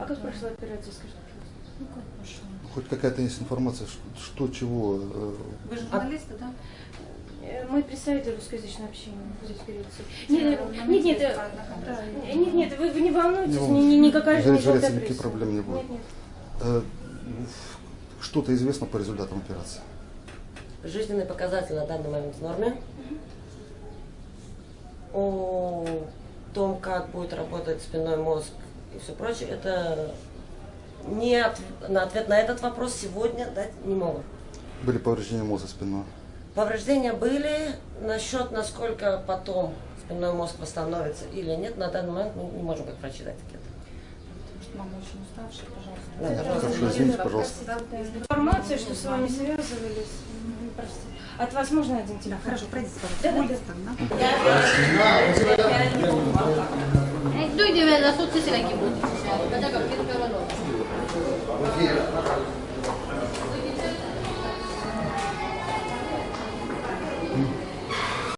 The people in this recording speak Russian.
А как прошла операция, скажите, пожалуйста? Ну как пошел? Хоть какая-то есть информация, ш- что, чего. э, Вы журналисты, да? Э, Мы представители русскоязычного общения здесь в Греции. Э, Нет, нет, нет, э, правильно, да, конечно. нет, нет, вы, вы не волнуйтесь, Не ни- никакая же не Здесь в желтая Греции никаких пресса. проблем не будет. Нет, нет. Что-то известно по результатам операции. Жизненный показатель на данный момент в норме. О том, как будет работать спинной мозг и все прочее, это не от- на ответ на этот вопрос сегодня дать не могу. Были повреждения мозга спинного. Повреждения были. Насчет, насколько потом спинной мозг восстановится или нет, на данный момент мы не можем как врачи дать ответ. Что мама очень уставшая, пожалуйста. Да, пожалуйста. Хорошо, извините, пожалуйста. Да, Да, Информация, что с вами связывались. М, Простите. От вас можно один телефон? Хорошо, пройдите, Да, да. пожалуйста. Улица, да? Eh, lui deve